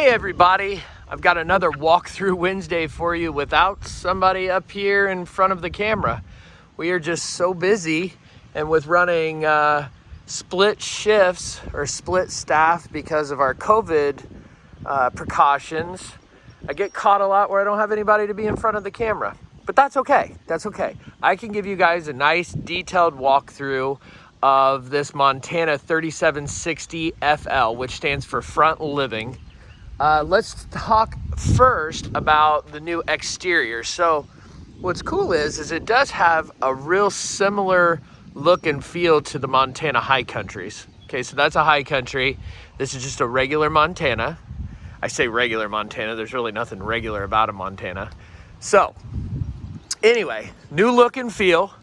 Hey everybody, I've got another walkthrough Wednesday for you without somebody up here in front of the camera. We are just so busy and with running uh, split shifts or split staff because of our COVID uh, precautions, I get caught a lot where I don't have anybody to be in front of the camera. But that's okay, that's okay. I can give you guys a nice detailed walkthrough of this Montana 3760 FL, which stands for front living. Uh, let's talk first about the new exterior. So what's cool is, is it does have a real similar look and feel to the Montana high countries. Okay, so that's a high country. This is just a regular Montana. I say regular Montana, there's really nothing regular about a Montana. So anyway, new look and feel.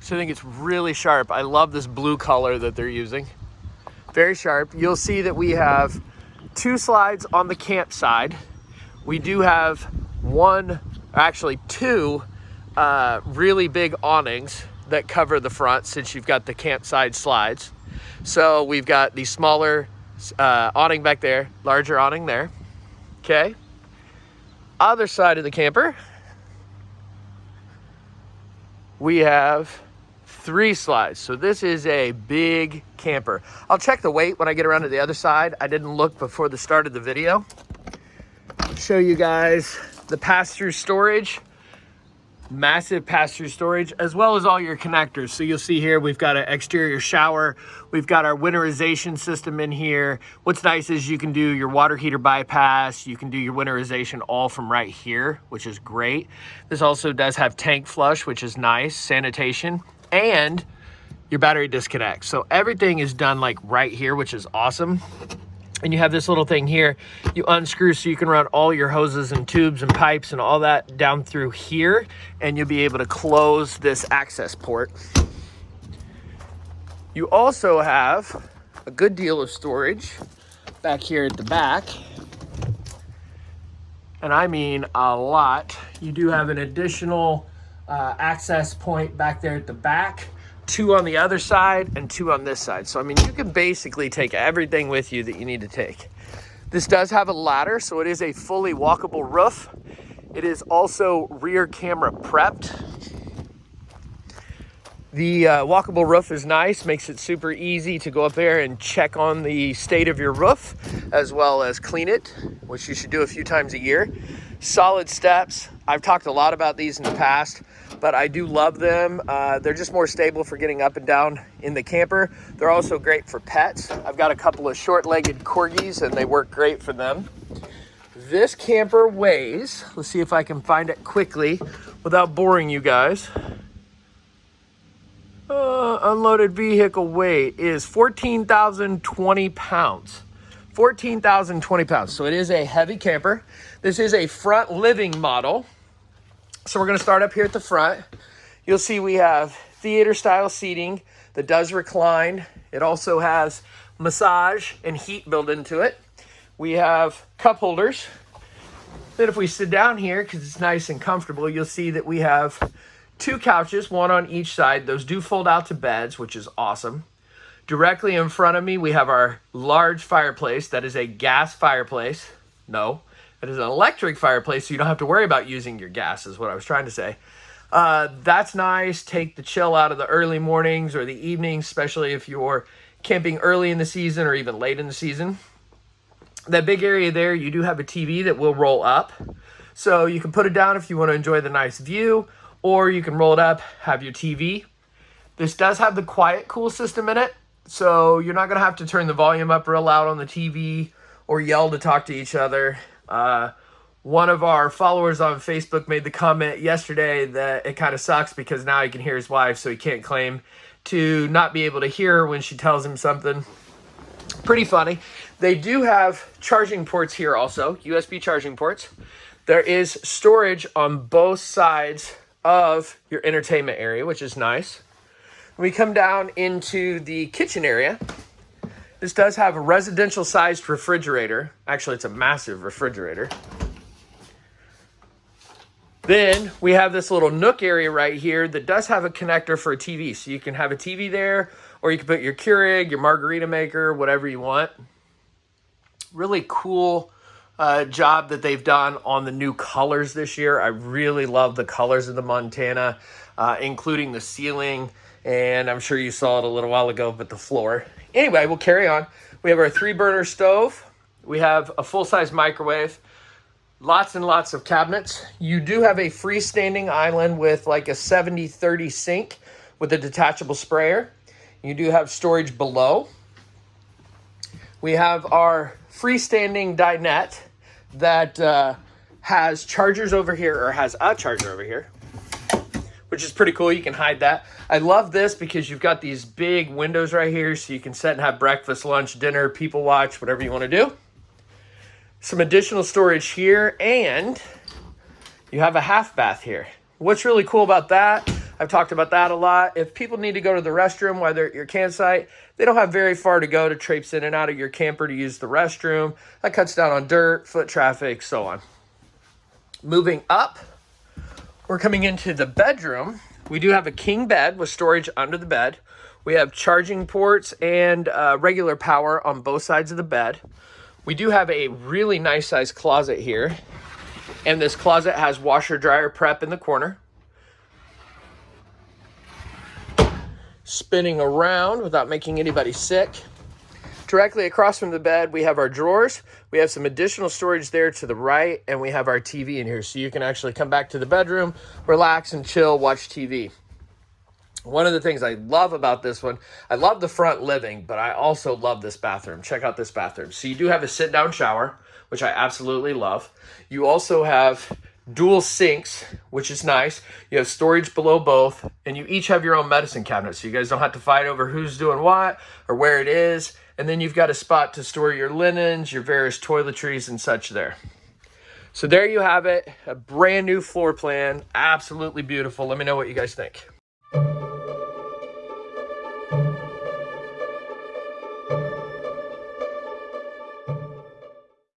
So I think it's really sharp. I love this blue color that they're using. Very sharp. You'll see that we have two slides on the camp side. We do have one, actually two uh, really big awnings that cover the front since you've got the campside slides. So we've got the smaller uh, awning back there, larger awning there. Okay. Other side of the camper, we have three slides. So this is a big camper. I'll check the weight when I get around to the other side. I didn't look before the start of the video. Show you guys the pass-through storage massive pass-through storage as well as all your connectors so you'll see here we've got an exterior shower we've got our winterization system in here what's nice is you can do your water heater bypass you can do your winterization all from right here which is great this also does have tank flush which is nice sanitation and your battery disconnects. So everything is done like right here, which is awesome. And you have this little thing here, you unscrew so you can run all your hoses and tubes and pipes and all that down through here, and you'll be able to close this access port. You also have a good deal of storage back here at the back. And I mean a lot. You do have an additional uh, access point back there at the back, two on the other side, and two on this side. So, I mean, you can basically take everything with you that you need to take. This does have a ladder, so it is a fully walkable roof. It is also rear camera prepped. The uh, walkable roof is nice, makes it super easy to go up there and check on the state of your roof, as well as clean it, which you should do a few times a year. Solid steps. I've talked a lot about these in the past but I do love them. Uh, they're just more stable for getting up and down in the camper. They're also great for pets. I've got a couple of short-legged corgis and they work great for them. This camper weighs, let's see if I can find it quickly without boring you guys. Unloaded vehicle weight is 14,020 pounds. 14,020 pounds. So it is a heavy camper. This is a front living model. So we're going to start up here at the front. You'll see we have theater style seating that does recline. It also has massage and heat built into it. We have cup holders. Then if we sit down here, because it's nice and comfortable, you'll see that we have two couches, one on each side. Those do fold out to beds, which is awesome. Directly in front of me, we have our large fireplace. That is a gas fireplace. No, it is an electric fireplace, so you don't have to worry about using your gas, is what I was trying to say. Uh, that's nice. Take the chill out of the early mornings or the evenings, especially if you're camping early in the season or even late in the season. That big area there, you do have a TV that will roll up. So you can put it down if you want to enjoy the nice view, or you can roll it up, have your TV. This does have the quiet cool system in it, so you're not going to have to turn the volume up real loud on the TV or yell to talk to each other. Uh, one of our followers on Facebook made the comment yesterday that it kind of sucks because now he can hear his wife, so he can't claim to not be able to hear when she tells him something. Pretty funny. They do have charging ports here also, USB charging ports. There is storage on both sides of your entertainment area, which is nice. we come down into the kitchen area, this does have a residential sized refrigerator. Actually, it's a massive refrigerator. Then we have this little nook area right here that does have a connector for a TV. So you can have a TV there, or you can put your Keurig, your margarita maker, whatever you want. Really cool uh, job that they've done on the new colors this year. I really love the colors of the Montana, uh, including the ceiling, and I'm sure you saw it a little while ago, but the floor. Anyway, we'll carry on. We have our three burner stove. We have a full size microwave, lots and lots of cabinets. You do have a freestanding island with like a 70-30 sink with a detachable sprayer. You do have storage below. We have our freestanding dinette that uh, has chargers over here or has a charger over here, which is pretty cool. You can hide that. I love this because you've got these big windows right here so you can sit and have breakfast, lunch, dinner, people watch, whatever you want to do. Some additional storage here and you have a half bath here. What's really cool about that I've talked about that a lot. If people need to go to the restroom while they're at your campsite, they don't have very far to go to traipse in and out of your camper to use the restroom. That cuts down on dirt, foot traffic, so on. Moving up, we're coming into the bedroom. We do have a king bed with storage under the bed. We have charging ports and uh, regular power on both sides of the bed. We do have a really nice size closet here. And this closet has washer dryer prep in the corner. Spinning around without making anybody sick. Directly across from the bed, we have our drawers. We have some additional storage there to the right, and we have our TV in here. So you can actually come back to the bedroom, relax and chill, watch TV. One of the things I love about this one, I love the front living, but I also love this bathroom. Check out this bathroom. So you do have a sit-down shower, which I absolutely love. You also have dual sinks, which is nice. You have storage below both, and you each have your own medicine cabinet, so you guys don't have to fight over who's doing what or where it is. And then you've got a spot to store your linens, your various toiletries and such there. So there you have it, a brand new floor plan, absolutely beautiful. Let me know what you guys think.